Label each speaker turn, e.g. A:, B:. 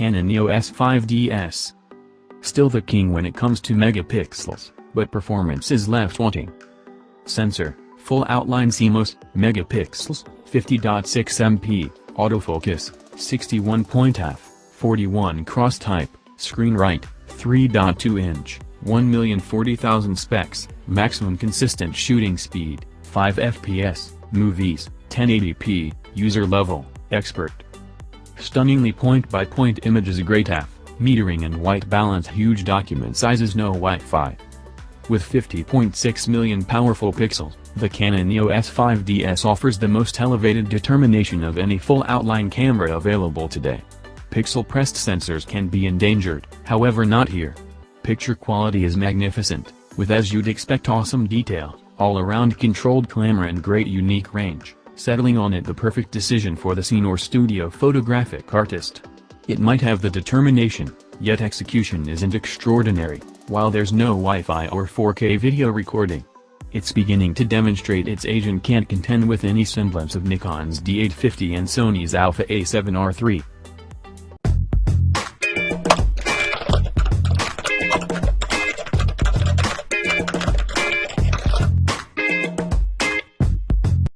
A: Canon EOS 5DS. Still the king when it comes to megapixels, but performance is left wanting. Sensor, full outline CMOS, megapixels, 50.6 MP, autofocus, 61 point f, 41 cross type, screen right, 3.2 inch, 1,040,000 specs, maximum consistent shooting speed, 5 fps, movies, 1080p, user level, expert. Stunningly point-by-point images great AF, metering and white balance huge document sizes no Wi-Fi. With 50.6 million powerful pixels, the Canon EOS 5DS offers the most elevated determination of any full outline camera available today. Pixel-pressed sensors can be endangered, however not here. Picture quality is magnificent, with as you'd expect awesome detail, all-around controlled camera and great unique range settling on it the perfect decision for the scene or studio photographic artist. It might have the determination, yet execution isn't extraordinary, while there's no Wi-Fi or 4K video recording. It's beginning to demonstrate its age and can't contend with any semblance of Nikon's D850 and Sony's Alpha A7R III.